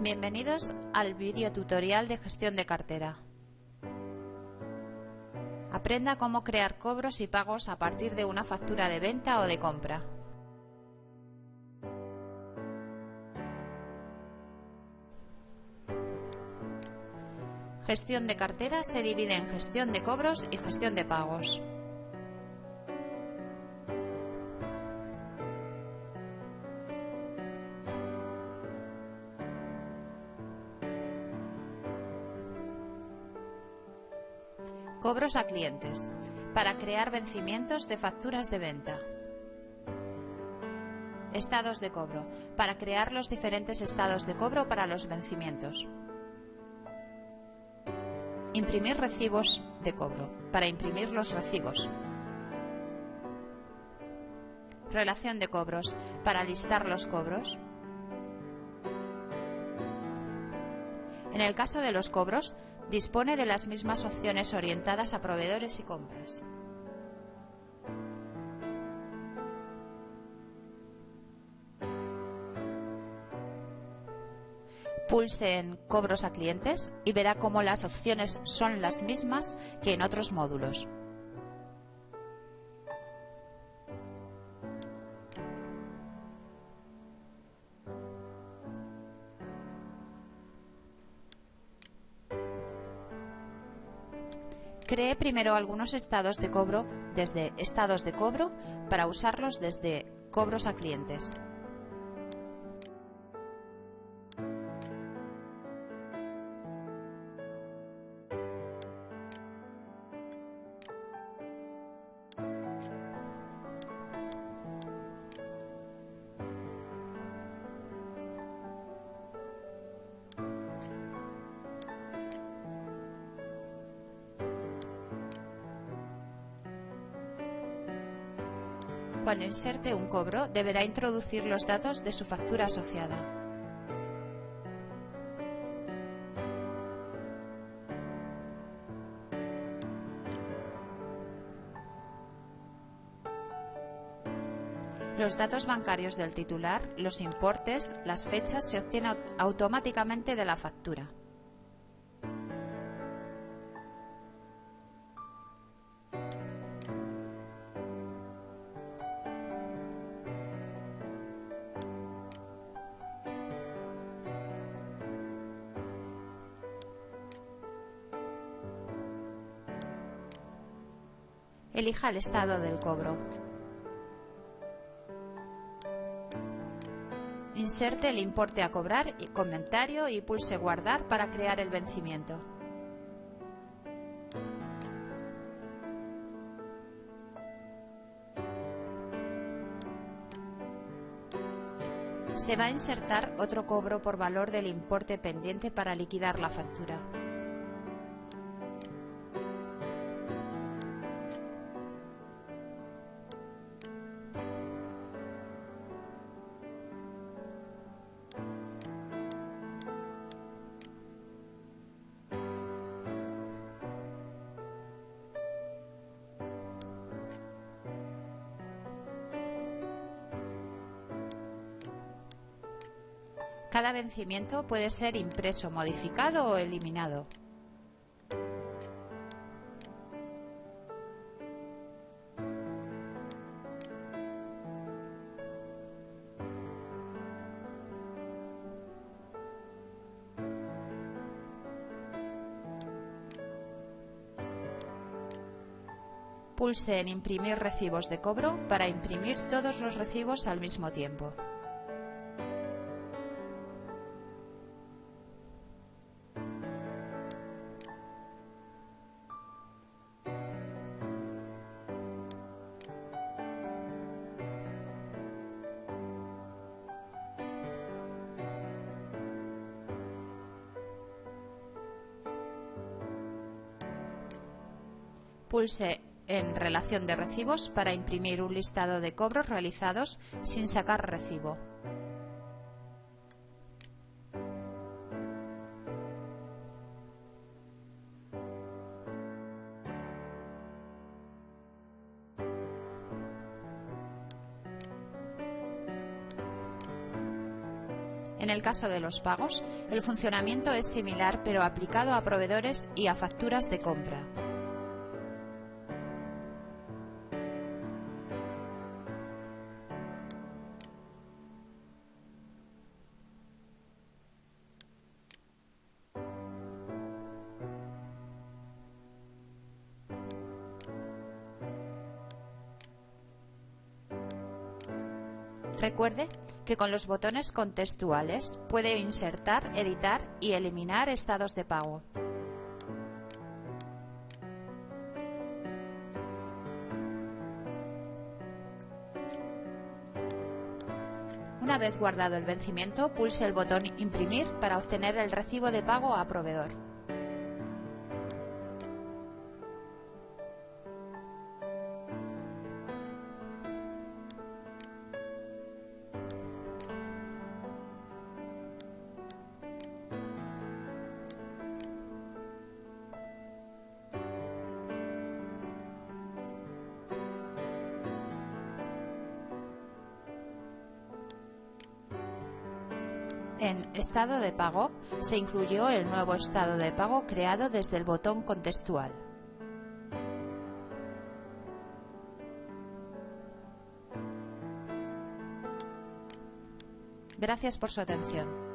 Bienvenidos al vídeo tutorial de gestión de cartera. Aprenda cómo crear cobros y pagos a partir de una factura de venta o de compra. Gestión de cartera se divide en gestión de cobros y gestión de pagos. Cobros a clientes. Para crear vencimientos de facturas de venta. Estados de cobro. Para crear los diferentes estados de cobro para los vencimientos. Imprimir recibos de cobro. Para imprimir los recibos. Relación de cobros. Para listar los cobros. En el caso de los cobros, dispone de las mismas opciones orientadas a proveedores y compras. Pulse en Cobros a clientes y verá cómo las opciones son las mismas que en otros módulos. Cree primero algunos estados de cobro desde estados de cobro para usarlos desde cobros a clientes. Cuando inserte un cobro, deberá introducir los datos de su factura asociada. Los datos bancarios del titular, los importes, las fechas se obtienen automáticamente de la factura. Elija el estado del cobro. Inserte el importe a cobrar y comentario y pulse guardar para crear el vencimiento. Se va a insertar otro cobro por valor del importe pendiente para liquidar la factura. Cada vencimiento puede ser impreso, modificado o eliminado. Pulse en Imprimir recibos de cobro para imprimir todos los recibos al mismo tiempo. Pulse en Relación de recibos para imprimir un listado de cobros realizados sin sacar recibo. En el caso de los pagos, el funcionamiento es similar pero aplicado a proveedores y a facturas de compra. Recuerde que con los botones contextuales puede insertar, editar y eliminar estados de pago. Una vez guardado el vencimiento, pulse el botón Imprimir para obtener el recibo de pago a proveedor. En Estado de pago se incluyó el nuevo estado de pago creado desde el botón contextual. Gracias por su atención.